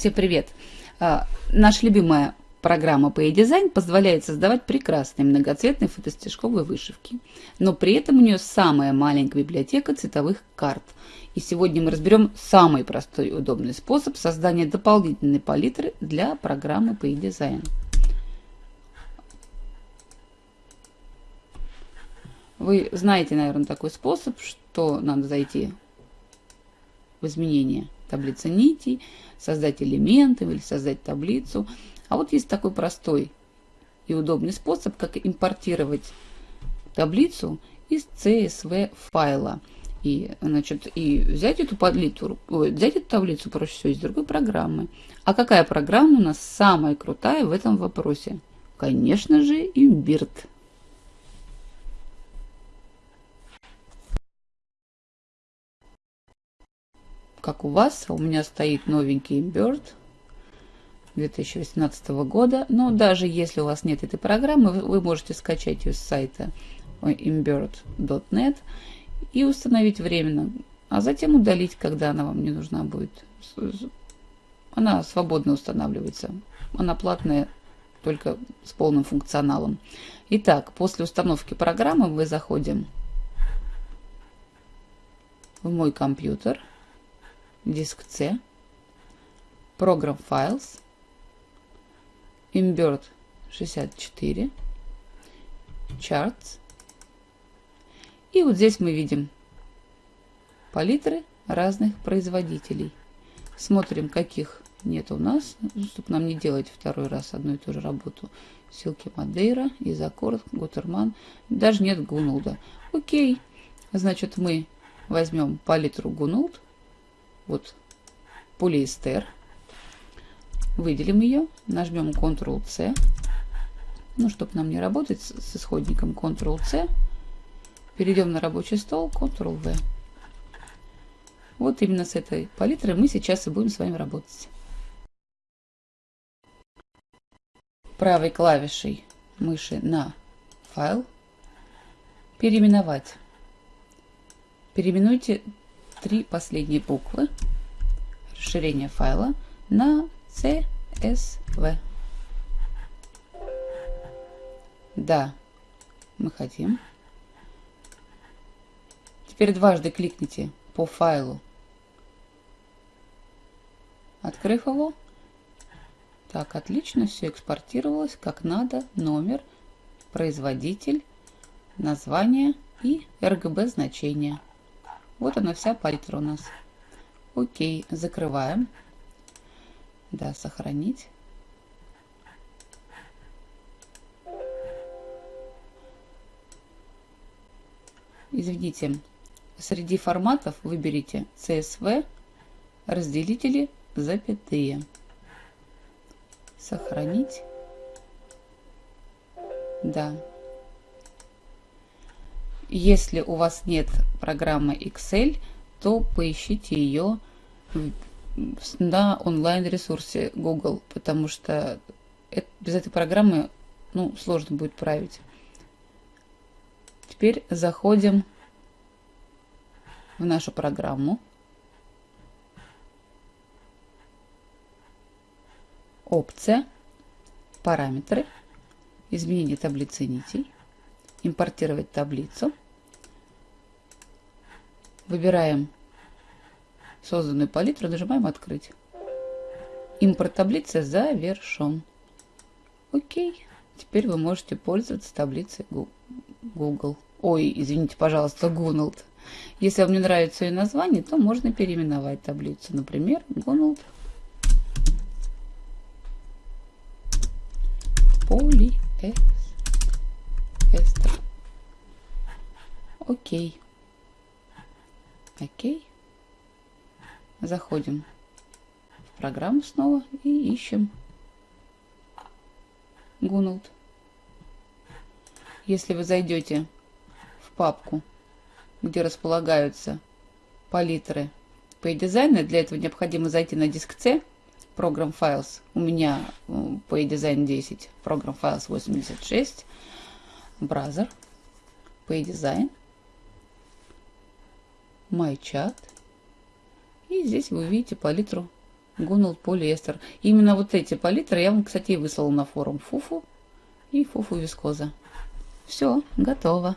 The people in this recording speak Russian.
Всем привет! А, наша любимая программа по дизайн позволяет создавать прекрасные многоцветные фотостежковые вышивки. Но при этом у нее самая маленькая библиотека цветовых карт. И сегодня мы разберем самый простой и удобный способ создания дополнительной палитры для программы по дизайн. Вы знаете, наверное, такой способ, что надо зайти в изменения таблицы нитей, создать элементы или создать таблицу. А вот есть такой простой и удобный способ, как импортировать таблицу из CSV файла. И, значит, и взять эту таблицу, взять эту таблицу проще всего из другой программы. А какая программа у нас самая крутая в этом вопросе? Конечно же, Imbird. Как у вас. У меня стоит новенький Bird 2018 года. Но даже если у вас нет этой программы, вы можете скачать ее с сайта imbird.net и установить временно, а затем удалить, когда она вам не нужна будет. Она свободно устанавливается. Она платная, только с полным функционалом. Итак, после установки программы мы заходим в мой компьютер – диск C, Program Files, Imbird 64, Charts. И вот здесь мы видим палитры разных производителей. Смотрим, каких нет у нас, чтобы нам не делать второй раз одну и ту же работу. Силки Мадейра, Изакорд, Гутерман. Даже нет Гунулда. Окей. Значит, мы возьмем палитру Гунулд вот полиэстер. Выделим ее, нажмем Ctrl-C. Ну, чтобы нам не работать с, исходником Ctrl-C. Перейдем на рабочий стол, Ctrl-V. Вот именно с этой палитрой мы сейчас и будем с вами работать. Правой клавишей мыши на файл переименовать. Переименуйте три последние буквы расширения файла на CSV. Да, мы хотим. Теперь дважды кликните по файлу, открыв его. Так, отлично, все экспортировалось как надо. Номер, производитель, название и RGB значение. Вот она вся пальтра у нас. Окей, закрываем. Да, сохранить. Извините, среди форматов выберите CSV, разделители, запятые. Сохранить. Да, если у вас нет программы Excel, то поищите ее на онлайн-ресурсе Google, потому что без этой программы ну, сложно будет править. Теперь заходим в нашу программу. Опция, параметры, изменение таблицы нитей импортировать таблицу. Выбираем созданную палитру, нажимаем «Открыть». Импорт таблицы завершен. Окей. Теперь вы можете пользоваться таблицей Google. Ой, извините, пожалуйста, Gunald. Если вам не нравится ее название, то можно переименовать таблицу. Например, Gunald Polyester. Окей. Окей. Заходим в программу снова и ищем Гуналд. Если вы зайдете в папку, где располагаются палитры дизайну, для этого необходимо зайти на диск C, Program Files. У меня по дизайн 10, Program Files 86, Browser, по дизайн. My Chat. И здесь вы увидите палитру Гунул полиэстер. Именно вот эти палитры я вам, кстати, и выслала на форум. Фуфу и фуфу вискоза. Все, готово.